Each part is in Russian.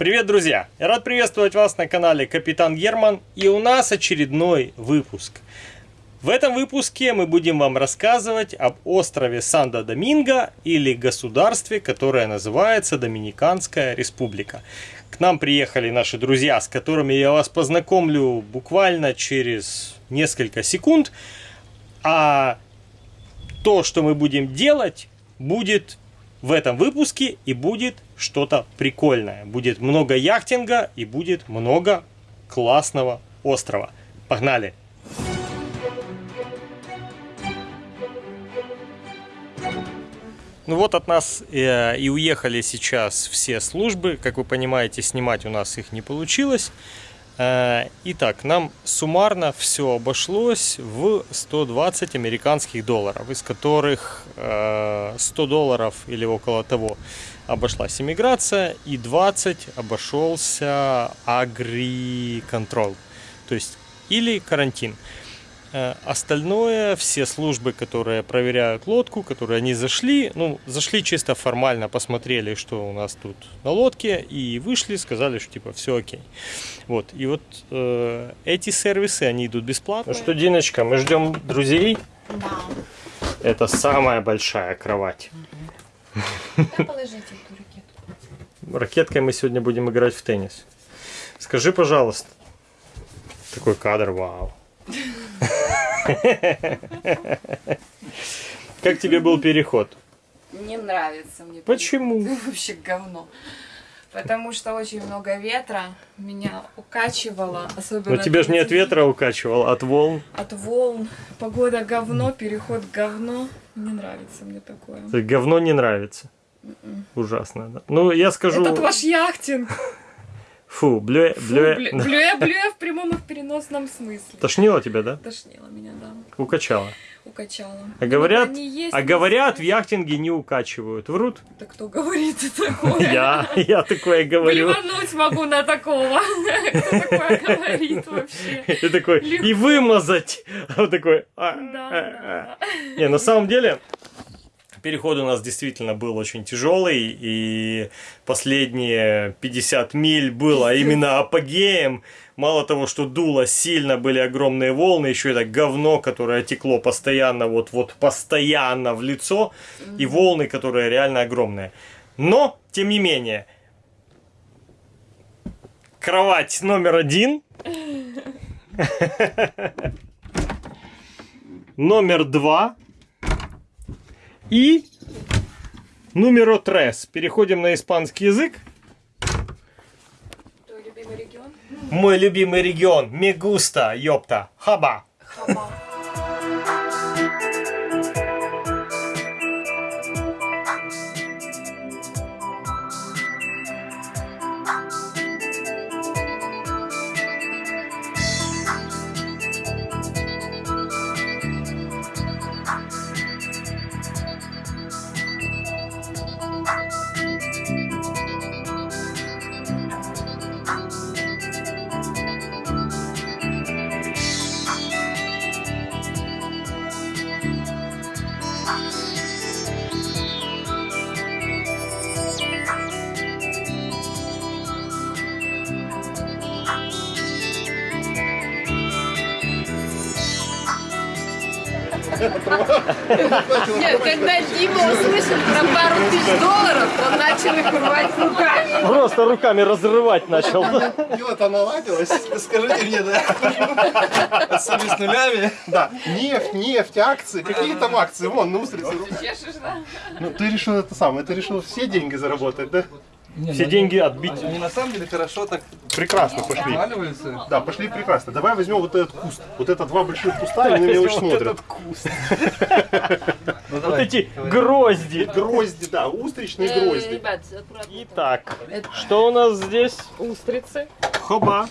Привет, друзья! Я рад приветствовать вас на канале Капитан Герман и у нас очередной выпуск. В этом выпуске мы будем вам рассказывать об острове Санто-Доминго или государстве, которое называется Доминиканская Республика. К нам приехали наши друзья, с которыми я вас познакомлю буквально через несколько секунд. А то, что мы будем делать, будет в этом выпуске и будет что-то прикольное. Будет много яхтинга и будет много классного острова. Погнали! Ну вот от нас э, и уехали сейчас все службы. Как вы понимаете, снимать у нас их не получилось. Э, итак, нам суммарно все обошлось в 120 американских долларов, из которых 100 э, долларов или около того обошлась иммиграция и 20 обошелся агриконтроль, то есть или карантин. Э, остальное, все службы, которые проверяют лодку, которые они зашли, ну, зашли чисто формально, посмотрели, что у нас тут на лодке, и вышли, сказали, что типа все окей. Вот, и вот э, эти сервисы, они идут бесплатно. Ну что, Диночка, мы ждем друзей? Да. Это самая большая кровать. Да положите эту ракетку. Ракеткой мы сегодня будем играть в теннис. Скажи, пожалуйста, такой кадр, вау. Как тебе был переход? Не нравится мне. Почему? Вообще говно. Потому что очень много ветра, меня укачивало, особенно... Но тебя же не от ветра укачивал, а от волн. От волн. Погода говно, переход говно. Не нравится мне такое. Говно не нравится. Ужасно, да. Ну, я скажу... Этот ваш яхтинг. Фу, блюэ, Фу, блюэ. блю- Блюя, блюя в прямом и в переносном смысле. Тошнило тебя, да? Тошнило меня, да. Укачало. Укачало. А говорят, Ну, они есть, а говорят, в яхтинге не укачивают. Врут? Да кто говорит такое? Я, я такое говорю. Плевануть могу на такого. Кто такое говорит вообще? И такой, и вымазать. А вот такой, а, а, а. да. Не, на самом деле, переход у нас действительно был очень тяжелый, и последние 50 миль было именно апогеем. Мало того, что дуло сильно, были огромные волны, еще это говно, которое текло постоянно, вот, вот постоянно в лицо, и волны, которые реально огромные. Но, тем не менее, кровать номер один, номер два и номеро трес. Переходим на испанский язык. Твой любимый регион? Мой любимый регион. Мегуста, ёпта. Хаба. Хаба. Нет, когда Дима услышал про пару тысяч долларов, он начал их рвать руками. Просто руками разрывать начал. Дело-то наладилось, скажите мне, да? Особенно с нулями. Да, нефть, нефть, акции, какие там акции? Вон, на да? Ну, ты решил это самое, ты решил все деньги заработать, да? Все деньги отбить. Они на самом деле хорошо так Прекрасно пошли. Да, пошли прекрасно. Давай возьмем вот этот куст. Вот это два больших куста, они на меня очень смотрят. куст. Ну, Вот эти грозди. Грозди, да, устричные Э, грозди. Итак, что у нас здесь? Устрицы. Хоба.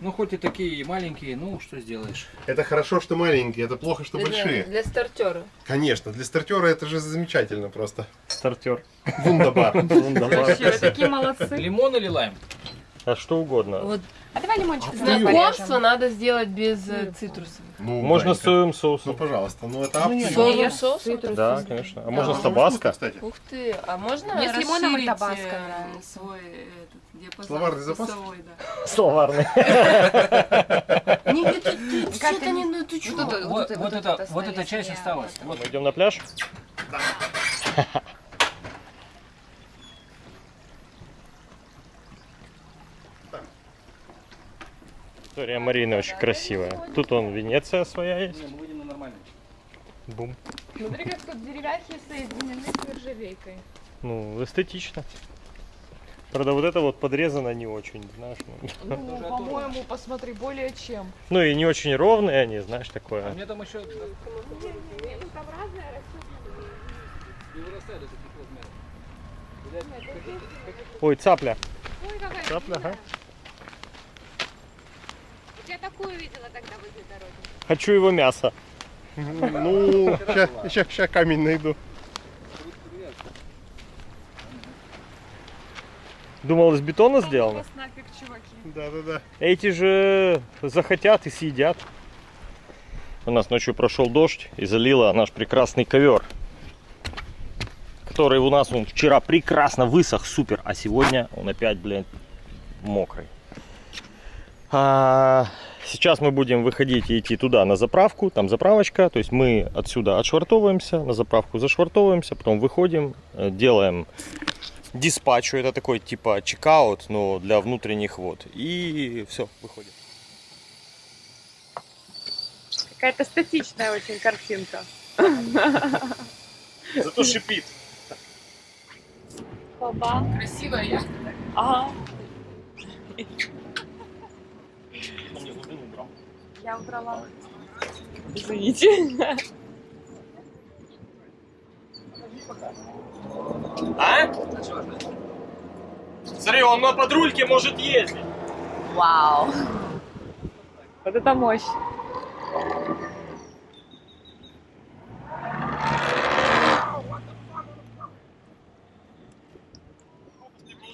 Ну, хоть и такие маленькие, ну, что сделаешь. Это хорошо, что маленькие, это плохо, что большие. Для стартера. Конечно, для стартера это же замечательно просто. Стартер. Вундабар. Вы такие молодцы. Лимон или лайм? А что угодно. Вот А давай лимончик знакомство надо сделать без э, цитрусовых. Ну, Можно с соевым Ну, соусом. пожалуйста, ну это опция. Соевым соусом? Да, конечно. А можно с табаско? кстати. Ух ты, а можно Мне с лимоном и табаско э, свой этот диапазон Словарный запас? вкусовой, да. Словарный. Не, не, ты, ты, Как что-то не, ну ты чё? Вот это- Вот, вот вот это это, вот эта часть осталась. Мы идем на пляж? История Марины очень красивая. Тут он Венеция своя есть. Не, мы выйдем на нормальный. Бум. Смотри, как тут деревяхи соединены с нержавейкой. Ну, эстетично. Правда, вот это вот подрезано не очень, знаешь. ну. Ну, по-моему, посмотри, более чем. Ну и не очень ровные они, знаешь, А такое. мне там еще... Не вырастает до таких размеров. Ой, цапля. Ой, какая Цапля, ага. Вот Я такую видела тогда возле дороги. Хочу его мясо. Ну, сейчас камень найду. Думал, из бетона сделано? нафиг, чуваки. Да-да-да. Эти же захотят и съедят. У нас ночью прошел дождь и залило наш прекрасный ковер. Который у нас он вчера прекрасно высох, супер, а сегодня он опять, блин, мокрый. А, сейчас мы будем выходить и идти туда на заправку, там заправочка, то есть мы отсюда отшвартовываемся, на заправку зашвартовываемся, потом выходим, э, делаем диспатчу, это такой типа чекаут, но для внутренних вод. И все, выходим. Какая-то статичная очень картинка. Зато шипит. Баба. Красивая я. Ага. Я убрала. Извините. А? Смотри, он на подрульке может ездить. Вау. Вот это мощь.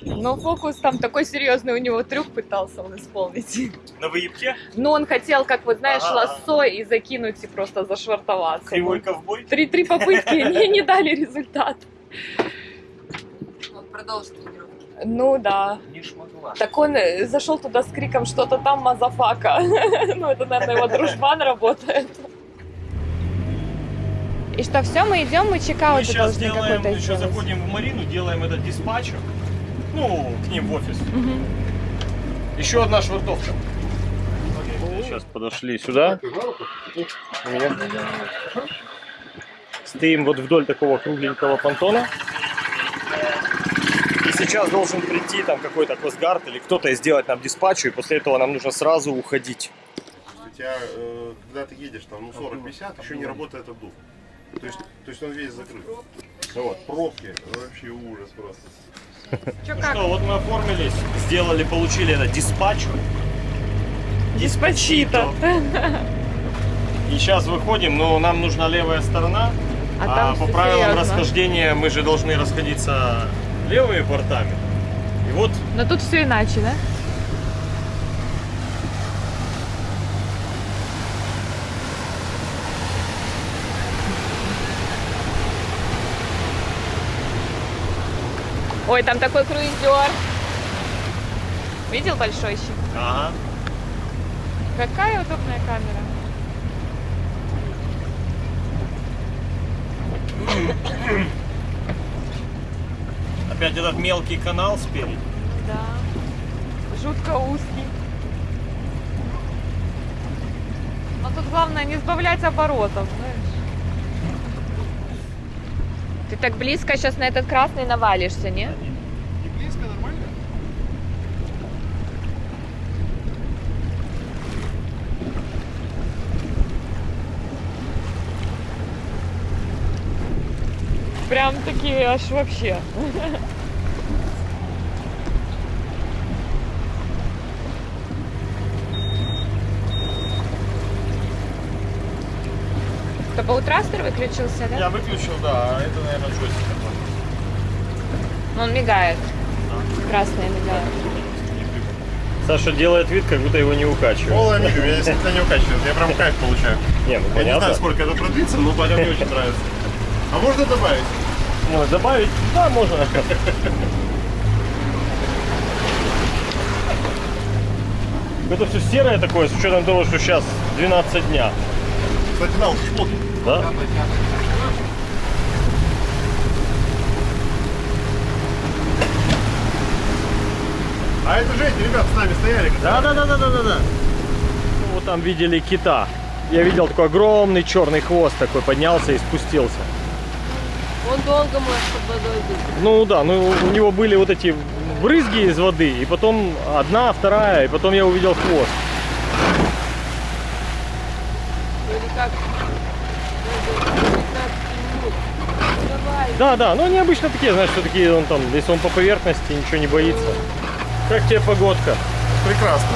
Но фокус там такой серьезный, у него трюк пытался он исполнить. На выебке? Ну, он хотел, как вот знаешь, Ага. лассо и закинуть и просто зашвартоваться. Кривой ковбой? Три-три попытки не, не дали результат. Вот продолжи тренировку. Ну да. Не смогла. Так он э, зашел туда с криком что-то там motherfucker. Ну, это, наверное, его дружбан работает. И что, все, мы идем, мы Мы checkout сейчас делаем, еще сделать. заходим в Марину, делаем этот диспатчер. Ну, к ним в офис. Еще одна швартовка. Сейчас подошли сюда. У меня. Стоим вот вдоль такого кругленького понтона. И сейчас должен прийти там какой-то Косгард или кто-то и сделать нам диспатчу, и после этого нам нужно сразу уходить. У тебя, э, когда ты едешь там, ну 40-50, еще не работает обдув. То есть, то есть он весь закрыт. Вот, пробки, вообще ужас просто. Ну что, вот мы оформились, сделали, получили это диспатч. Диспачито. И сейчас выходим, но нам нужна левая сторона. А А, по правилам серьезно. расхождения мы же должны расходиться левыми бортами. И вот Но тут все иначе, да? Ой, там такой круизер. Видел большой щит? ага. Какая удобная камера. Опять этот мелкий канал спереди. Да. Жутко узкий. Но тут главное не сбавлять оборотов, знаешь. Ты так близко сейчас на этот красный навалишься, не? Не близко, нормально? Прям такие аж вообще. Это Баутрастер выключился, да? Я выключил, да, а это, наверное, джойстик такой. Ну, Он мигает. Красный мигает. Саша делает вид, как будто его не укачивает. Пола Амиго меня действительно не укачивает. Я прям кайф получаю. Не, ну Я не понятно. знаю, сколько это продлится, но Ваня мне очень нравится. А можно добавить? Ну, добавить? Да, можно. Это все серое такое, с учетом того, что сейчас 12 дня. Кстати, шмотки. Да? А это же эти ребята с нами стояли. Да, да, да, да, да, да, да. Ну, вот там видели кита. Я видел такой огромный черный хвост такой поднялся и спустился. Он долго может под водой быть. Ну да, ну у него были вот эти брызги из воды, и потом одна, вторая, и потом я увидел хвост. Или как? Даже 15 минут. Давай. Да, да, ну они обычно такие, знаешь, что такие, он там, если он по поверхности, ничего не боится. Как тебе погодка? Прекрасно.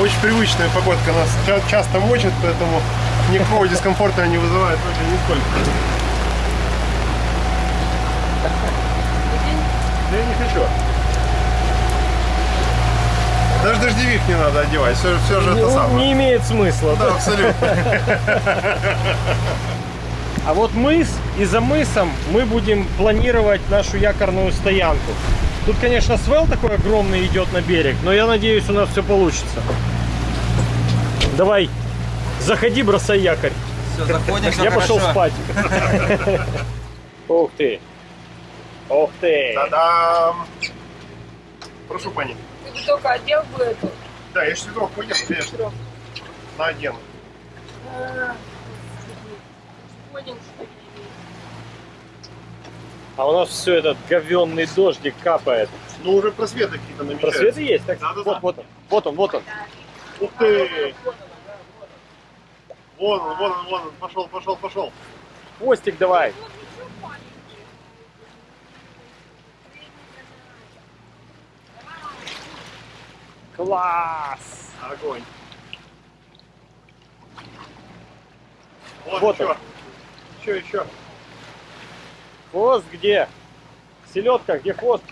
Очень привычная погодка нас ча- часто мочит, поэтому никакого дискомфорта не вызывает вообще нисколько. Да я не хочу. Даже дождевик не надо одевать, все, все же это Ну, самое. не имеет смысла. Да, абсолютно. А вот мыс, и за мысом мы будем планировать нашу якорную стоянку. Тут, конечно, свел такой огромный идет на берег, но я надеюсь, у нас все получится. Давай, заходи, бросай якорь. Все, заходим, все я пошел хорошо. спать. Ух ты. Ух ты. Та-дам! Прошу, пани. Ты бы только одел бы эту. Да, я швидок поеду, конечно. Надену. А, Понял, что ли? А у нас все этот говенный дождик капает. Ну, уже просветы какие-то намечаются. Просветы есть? Так, Да-да-да. вот, вот он. Вот он, вот он. Ух ты! Вон он, вон он, вон он. Пошел, пошел, пошел. Хвостик давай. Класс! Огонь. Вот, Вот еще. Еще, еще. Хвост где? Селедка, где хвост?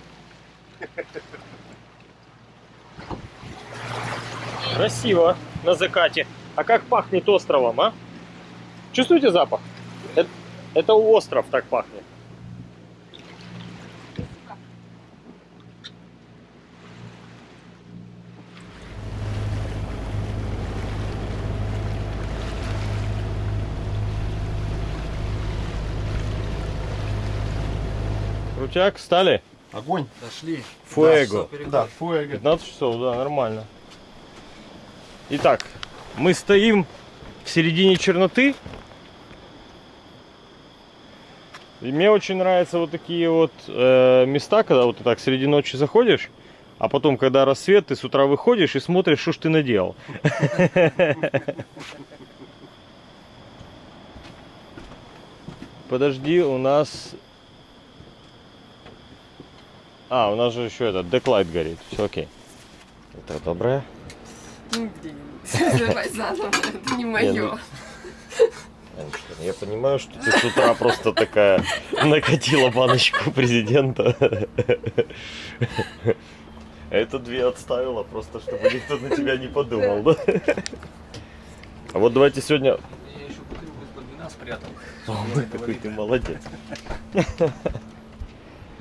Красиво на закате. А как пахнет островом, а? Чувствуете запах? Это, это остров так пахнет. Крутяк, стали? Огонь. Дошли. Фуэго. Да, фуэго. 15 часов, да, нормально. Итак, мы стоим в середине черноты. И мне очень нравятся вот такие вот э, места, когда вот ты так среди ночи заходишь, а потом, когда рассвет, ты с утра выходишь и смотришь, что ж ты наделал. Подожди, у нас... А, у нас же еще этот деклайт горит. Все окей. Это доброе. Ну, блин. Давай заново, это не мое. ну- Я понимаю, что ты с утра просто такая накатила баночку президента. А Это две отставила, просто чтобы никто на тебя не подумал, да? А вот давайте сегодня... Я еще бутылку из-под вина спрятал. Ой, какой ты молодец.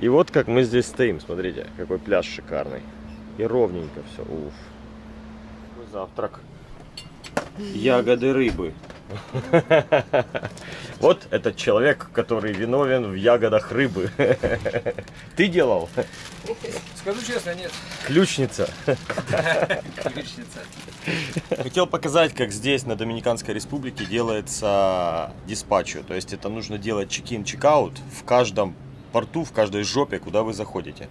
И вот как мы здесь стоим, смотрите, какой пляж шикарный. И ровненько все, уф. Какой завтрак. Ягоды рыбы. Вот этот человек, который виновен в ягодах рыбы. Ты делал? Скажу честно, нет. Ключница. Ключница. Хотел показать, как здесь, на Доминиканской республике, делается диспатчо. То есть это нужно делать чек-ин, чек-аут в каждом порту, в каждой жопе, куда вы заходите.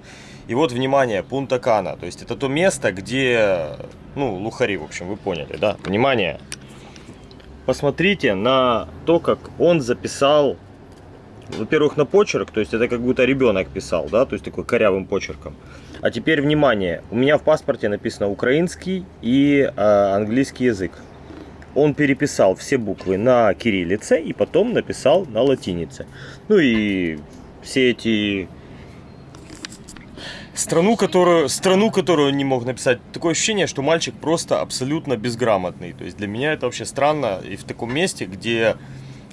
И вот, внимание, Пунта Кана. То есть это то место, где, ну, лухари, в общем, вы поняли, да? Внимание. Посмотрите на то, как он записал, во-первых, на почерк, то есть это как будто ребенок писал, да, то есть такой корявым почерком. А теперь внимание, у меня в паспорте написано украинский и э, английский язык. Он переписал все буквы на кириллице и потом написал на латинице. Ну и все эти Страну, которую, страну, которую не мог написать. Такое ощущение, что мальчик просто абсолютно безграмотный. То есть для меня это вообще странно. И в таком месте, где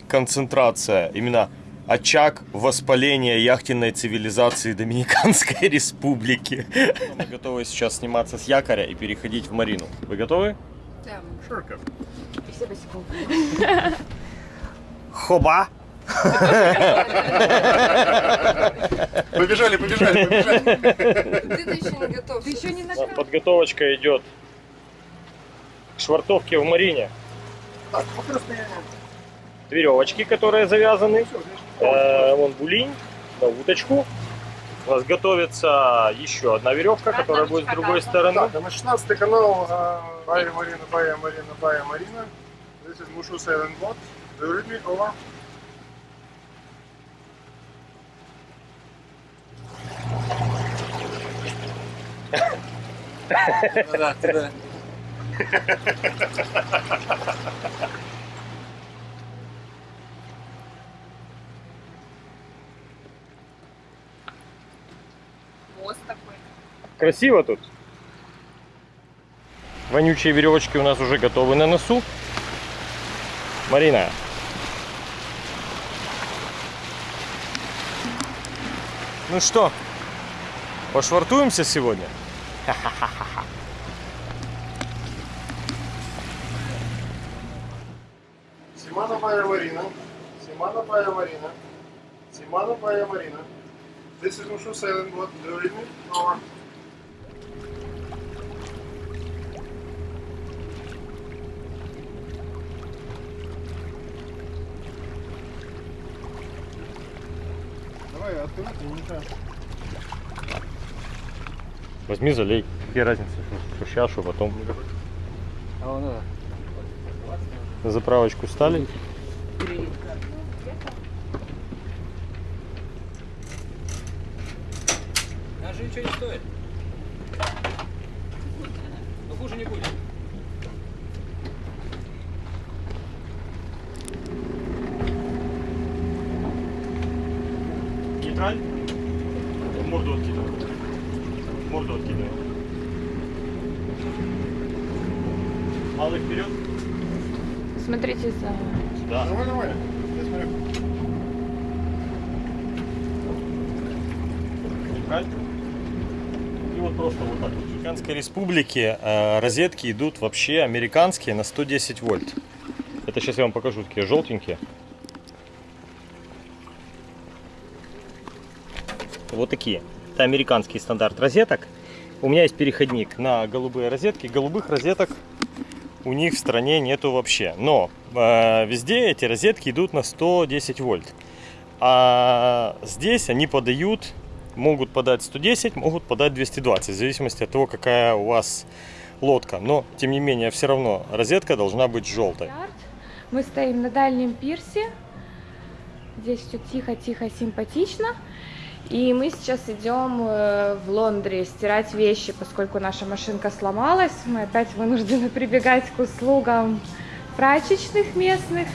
концентрация, именно очаг воспаления яхтенной цивилизации Доминиканской Республики. Мы готовы сейчас сниматься с якоря и переходить в марину. Вы готовы? Да. Шурка. Все босиком. Хоба! Побежали, побежали, побежали. Ты еще не готов. Ты еще не Вот Подготовочка идет к швартовке в марине. Так. Веревочки, которые завязаны. Э, вон булинь на уточку. У нас готовится еще одна веревка, которая будет с другой стороны. Так, а на 16 канал э, Бая Марина, Бая Марина, Бая Марина. This is Mushu Sailing Boat. Do you read me? Over. Красиво тут. Вонючие веревочки у нас уже готовы на носу. Марина. Ну что, пошвартуемся сегодня? Симана Бая Марина. Симана Бая Марина. Симана Бая Марина. This is Mushu Sailing Boat. Возьми, залей. Какие разницы, что сейчас, что потом. А. На заправочку стали. Даже ничего не стоит. Но хуже не будет. Нейтраль. Морду откидывай. Морду откидывай. Малый вперед. Смотрите за... Да. Давай, давай. Я смотрю. Нейтраль. И вот просто вот так. В Американской республике э, розетки идут вообще американские на 110 вольт. Это сейчас я вам покажу, такие желтенькие. Вот такие. Это американский стандарт розеток. У меня есть переходник на голубые розетки. Голубых розеток у них в стране нету вообще. Но э, везде эти розетки идут на 110 вольт. А здесь они подают, могут подать 110, могут подать 220, в зависимости от того, какая у вас лодка. Но, тем не менее, все равно розетка должна быть желтой. Мы стоим на дальнем пирсе. Здесь все тихо-тихо, симпатично. И мы сейчас идем э, в Лондре стирать вещи, поскольку наша машинка сломалась. Мы опять вынуждены прибегать к услугам прачечных местных.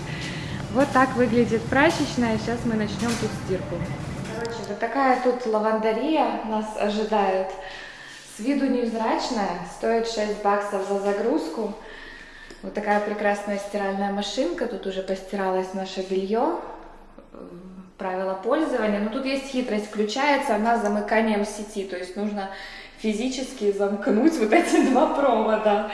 Вот так выглядит прачечная. Сейчас мы начнем тут стирку. Короче, вот такая тут лавандария нас ожидает. С виду невзрачная, стоит 6 баксов за загрузку. Вот такая прекрасная стиральная машинка. Тут уже постиралось наше белье. Правила пользования. Но тут есть хитрость. Включается она замыканием сети. То есть нужно физически замкнуть вот эти два провода.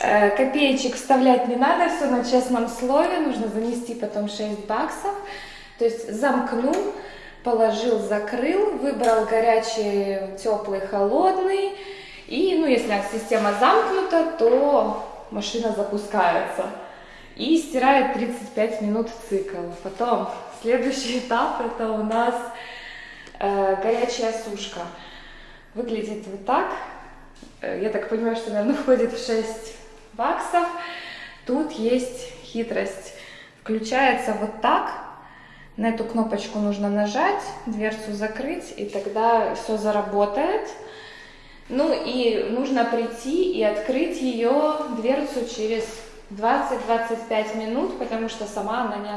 Э, Копеечек вставлять не надо, все на честном слове. Нужно занести потом 6 баксов. То есть замкнул, положил, закрыл, выбрал горячий, теплый, холодный. И, ну, если система замкнута, то машина запускается и стирает 35 минут цикл. Потом следующий этап это у нас э, горячая сушка. Выглядит вот так. Э, Я так понимаю, что, наверное, входит в 6 баксов. Тут есть хитрость. Включается вот так. На эту кнопочку нужно нажать, дверцу закрыть, и тогда все заработает. Ну и нужно прийти и открыть ее дверцу через 20-25 минут, потому что сама она не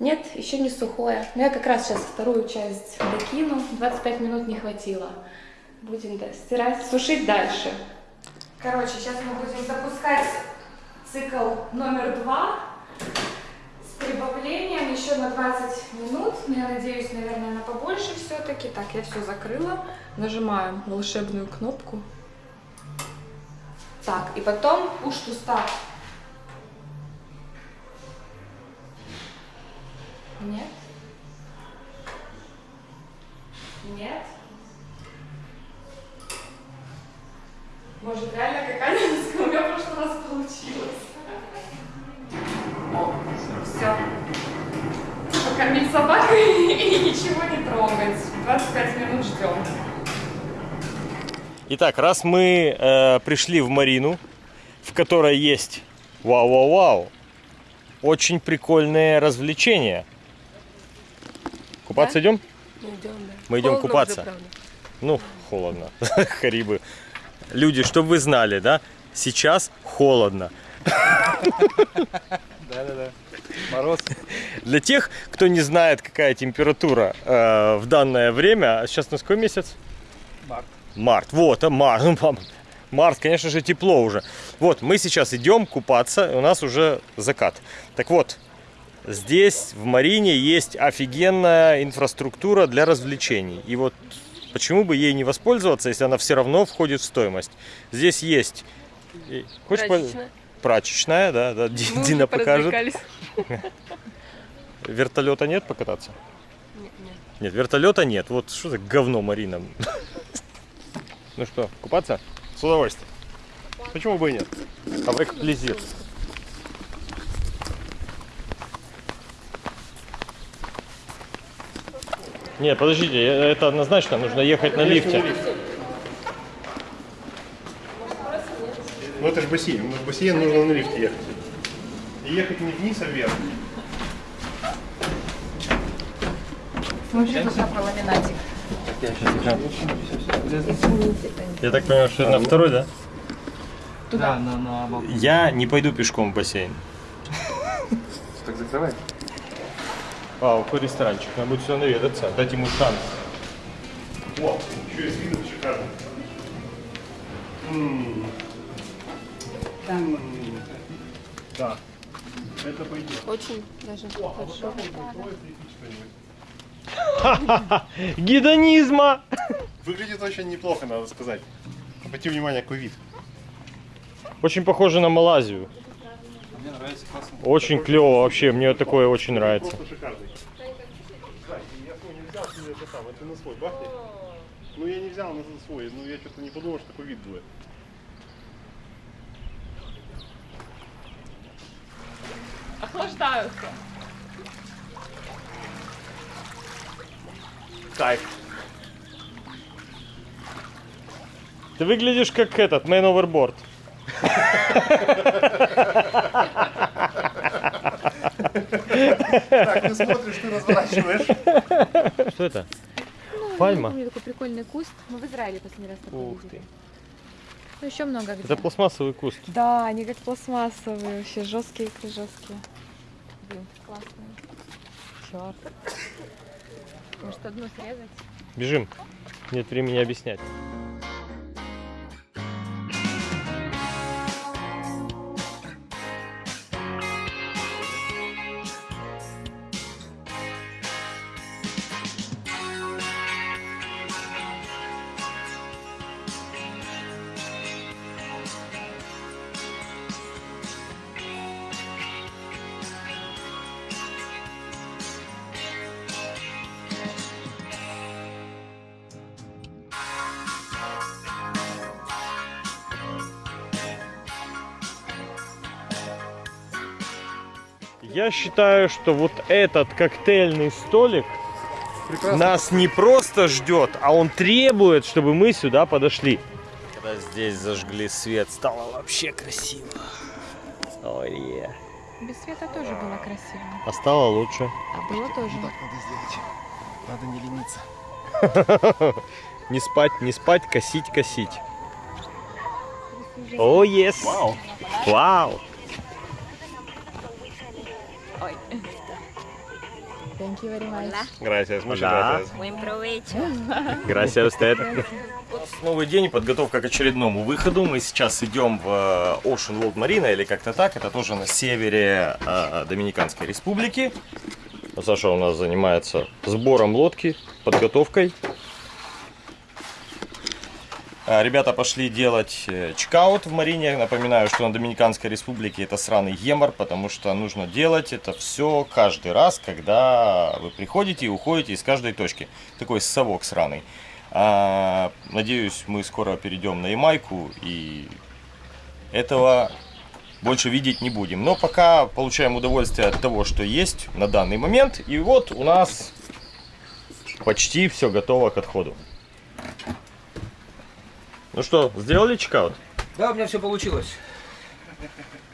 Нет, еще не сухое. Но я как раз сейчас вторую часть докину. 25 минут не хватило. Будем да, стирать, сушить дальше. Короче, сейчас мы будем запускать цикл номер два с прибавлением еще на 20 минут. Но я надеюсь, наверное, на побольше все-таки. Так, я все закрыла. Нажимаем волшебную кнопку. Так, и потом push to. Нет. Может, реально какая-нибудь у меня в прошлый раз получилось. Все. Покормить собаку и ничего не трогать. 25 минут ждем. Итак, раз мы э, пришли в Марину, в которой есть вау-вау-вау, очень прикольные развлечения. Купаться идем? Мы идем купаться. Ну, холодно. Харибы. Люди, чтобы вы знали, да, сейчас холодно. Да-да-да. Мороз. Для тех, кто не знает, какая температура э, в данное время, а сейчас на какой месяц? Март. Март. Вот, а март. Март, конечно же, тепло уже. Вот, мы сейчас идем купаться, и у нас уже закат. Так вот, здесь, в Марине, есть офигенная инфраструктура для развлечений. И вот почему бы ей не воспользоваться, если она все равно входит в стоимость. Здесь есть... и- Хочешь по- Прачечная. Прачечная, да, да, Мы Дина покажет. Вертолета нет покататься? Нет, вертолета нет. Вот что за говно, Марина. Ну что, купаться? С удовольствием. Почему бы и нет? Avec plaisir. Нет, подождите, э, это однозначно нужно ехать на лифте. Ну это же бассейн. Ну, в бассейн нужно на лифте ехать. И ехать не вниз, а вверх. Смотри, тут про ламинатик. Я так понимаю, что это на второй, да? Да, на, на. Я не пойду пешком в бассейн. Так закрывай. А, какой ресторанчик, надо будет сюда наведаться, дать ему шанс. О, еще с видом шикарно. Да. Это пойдет. Очень даже хорошо. Гедонизма! Выглядит очень неплохо, надо сказать. Обрати внимание, какой вид. Очень похоже на Малайзию. Мне нравится классно. Очень клево вообще, мне такое очень нравится. Просто шикарный. Да, и я свой не взял себе это там, это на свой бахни. Ну я не взял на свой, ну я что-то не подумал, что такой вид будет. Охлаждаются. Кайф. Ты выглядишь как этот, man overboard. Так, ты смотришь, ты разворачиваешь. Что это? Пальма? Помню такой прикольный куст. Мы в Израиле последний раз такой Ух видели. ты. Ну, еще много где. Это пластмассовый куст. Да, они как пластмассовые, вообще жесткие, жесткие. Блин, классные. Черт. Может, одну срезать? Бежим. Нет времени объяснять. Считаю, что вот этот коктейльный столик нас не просто ждет, а он требует, чтобы мы сюда подошли. Когда здесь зажгли свет, стало вообще красиво. Ой, е. Без света тоже было красиво. А стало лучше. А было тоже. надо сделать. Надо не лениться. Не спать, не спать, косить, косить. О, yes. Вау. Вау. Thank you very much. Gracias, muchas Да. gracias. Buen provecho. Gracias a usted. Новый день, подготовка к очередному выходу. Мы сейчас идем в э, Ocean World Marina, или как-то так. Это тоже на севере э, Доминиканской Республики. Саша у нас занимается сбором лодки, подготовкой. А, Ребята пошли делать э, чекаут в Марине. Напоминаю, что на Доминиканской Республике это сраный емор, потому что нужно делать это все каждый раз, когда вы приходите и уходите из каждой точки. Такой совок сраный. А, надеюсь, мы скоро перейдем на Ямайку и этого больше видеть не будем. Но пока получаем удовольствие от того, что есть на данный момент. И вот у нас почти все готово к отходу. Ну что, сделали чекаут? Да, у меня все получилось.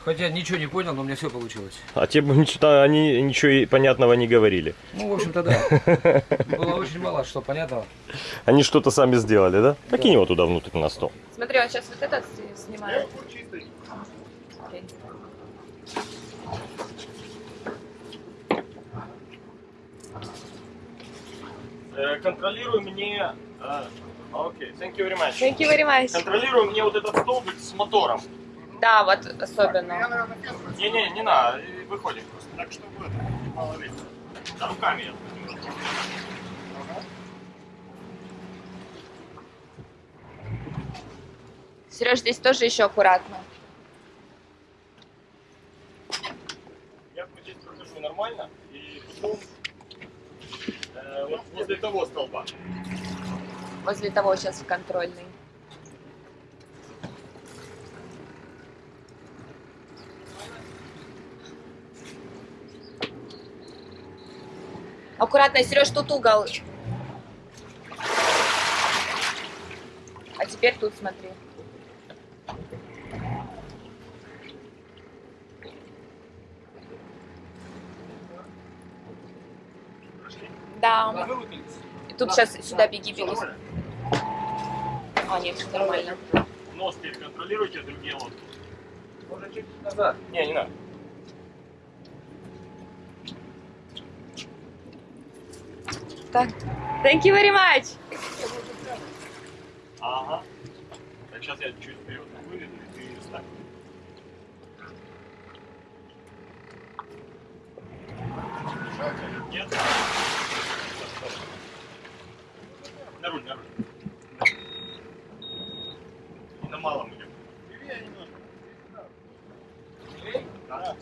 Хотя ничего не понял, но у меня все получилось. А те бы ничего, они ничего и понятного не говорили. Ну, в общем-то, да. Было очень мало что понятного. Они что-то сами сделали, да? Покинь его туда внутрь на стол. Смотри, он сейчас вот этот снимает. Окей. Контролируй мне... Окей, thank you very much. Thank you very much. Контролируй мне вот этот столбик с мотором. Да, вот особенно. Не-не, не надо, выходим просто. Так, чтобы это, мало ли. Да, руками я. Сереж, здесь тоже еще аккуратно. Я здесь прохожу нормально, и потом э, вот возле того столба. Возле того сейчас в контрольный. Аккуратно, Сереж, тут угол. А теперь тут смотри. Да. И тут сейчас сюда беги, беги. Всё нормально. Нос теперь контролируйте, другие лодки. Можно чуть назад. Не, не надо. Так. Thank you very much. Ага. Так, сейчас я чуть вперед выведу, и ты встань. Нет? На руль, на руль. И на малом идем. Да. Ты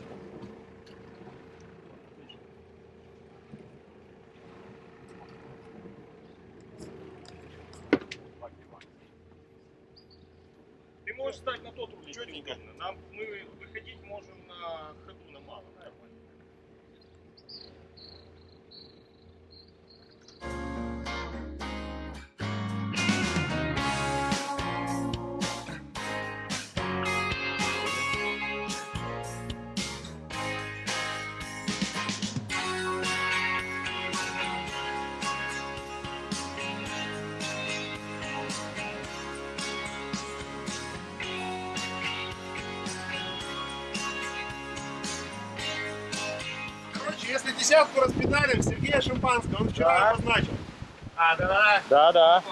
можешь стать на тот четенько. Нам мы выходить можем на десятку распедалим, Сергея Шимпанского, он вчера обозначил. А, да, да. Да, да.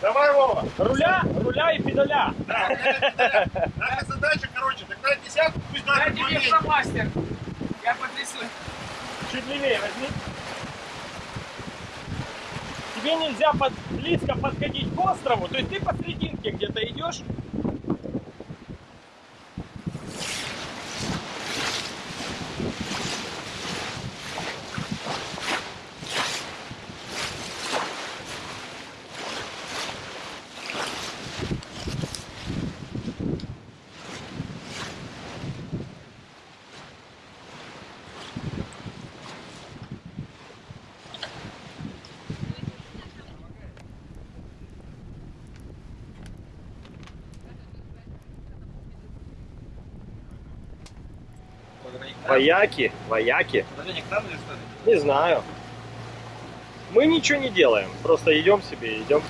Давай, Вова. Руля, руля и педаля. Наша задача, короче, тогда десятку пусть даже поменьше. мастер. Я потрясу. Чуть левее возьми. Тебе нельзя под- близко подходить к острову, то есть ты посерединке где-то идешь. Вояки, вояки. Подожди, к нам или что ли? Не знаю. Мы ничего не делаем, просто идем себе, идем.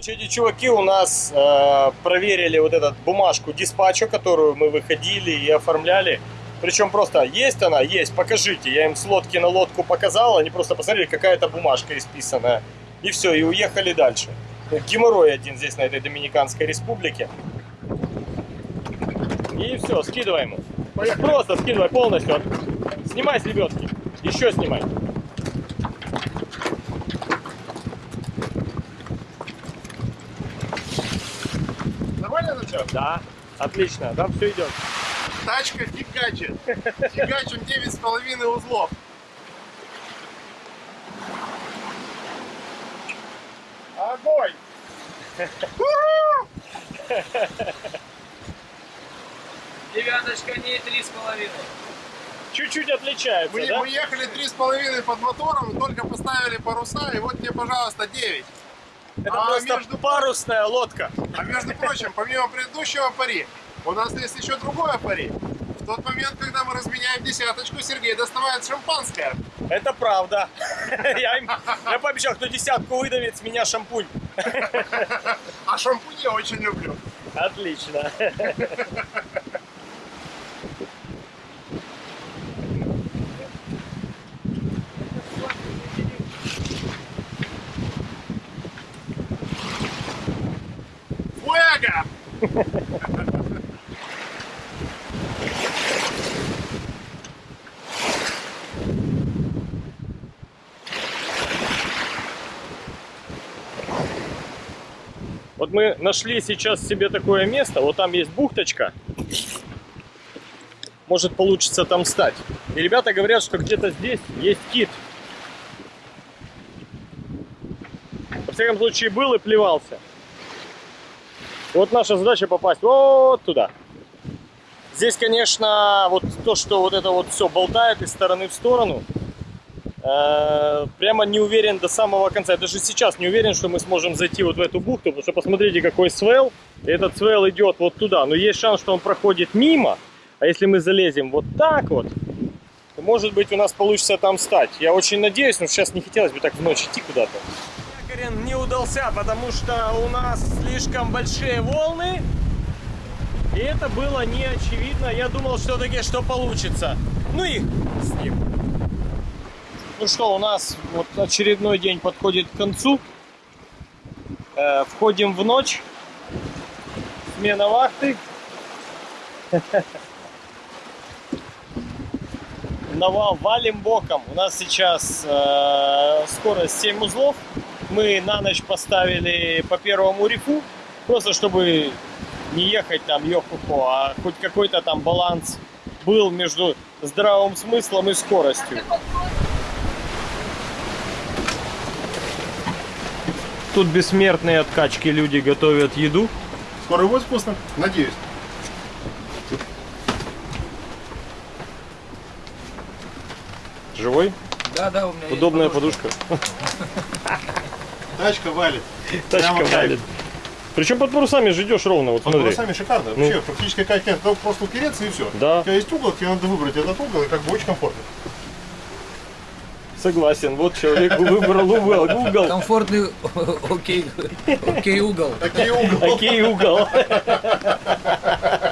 Короче, эти чуваки у нас э, проверили вот эту бумажку диспатча, которую мы выходили и оформляли. Причем просто есть она, есть, покажите. Я им с лодки на лодку показал, они просто посмотрели, какая-то бумажка исписанная. И все, и уехали дальше. Геморрой один здесь, на этой Доминиканской республике. И все, скидываем. Просто скидывай полностью. Снимай с лебедки. Еще снимай. Нормально начал? Да, отлично, там все идет. Тачка фигачит. Фигачим 9,5 узлов. Огонь! Девяточка не три с половиной. Чуть-чуть отличается, Мы, да? мы ехали 3,5 под мотором, только поставили паруса, и вот тебе, пожалуйста, 9. Это А просто между- парусная лодка. А между прочим, помимо предыдущего пари, у нас есть еще другое пари. В тот момент, когда мы разменяем десяточку, Сергей доставает шампанское. Это правда. Я, им, я пообещал, кто десятку выдавит, с меня шампунь. А шампунь я очень люблю. Отлично. Фуэго! Вот мы нашли сейчас себе такое место. Вот там есть бухточка. Может получится там стать. И ребята говорят, что где-то здесь есть кит. Во всяком случае, был и плевался. Вот наша задача попасть вот туда. Здесь, конечно, вот то, что вот это вот все болтает из стороны в сторону, э, прямо не уверен до самого конца. Даже сейчас не уверен, что мы сможем зайти вот в эту бухту, потому что посмотрите, какой свел. Этот свел идет вот туда. Но есть шанс, что он проходит мимо. А если мы залезем вот так вот, то, может быть, у нас получится там стать. Я очень надеюсь, но сейчас не хотелось бы так в ночь идти куда-то. Якорин не удался, потому что у нас слишком большие волны. И это было не очевидно. Я думал все-таки, что получится. Ну и с ним. Ну что, у нас вот очередной день подходит к концу. Э, входим в ночь. Смена вахты. Нава- валим боком. У нас сейчас э, скорость 7 узлов. Мы на ночь поставили по первому рифу. Просто чтобы не ехать там ёхухо, а хоть какой-то там баланс был между здравым смыслом и скоростью. Тут бессмертные от качки люди готовят еду. Скоро будет вкусно? Надеюсь. Живой? Да, да, у меня есть Удобная подушка. подушка. Тачка валит. Тачка Прямо валит. Причем под парусами же идешь ровно, вот Под смотри. парусами шикарно. Ну. Вообще, практически как нет, только просто упереться и все. Да. У тебя есть угол, тебе надо выбрать этот угол, и как бы очень комфортно. Согласен, вот человек выбрал угол. Угол. Комфортный окей, окей угол. Такие угол. Окей, угол.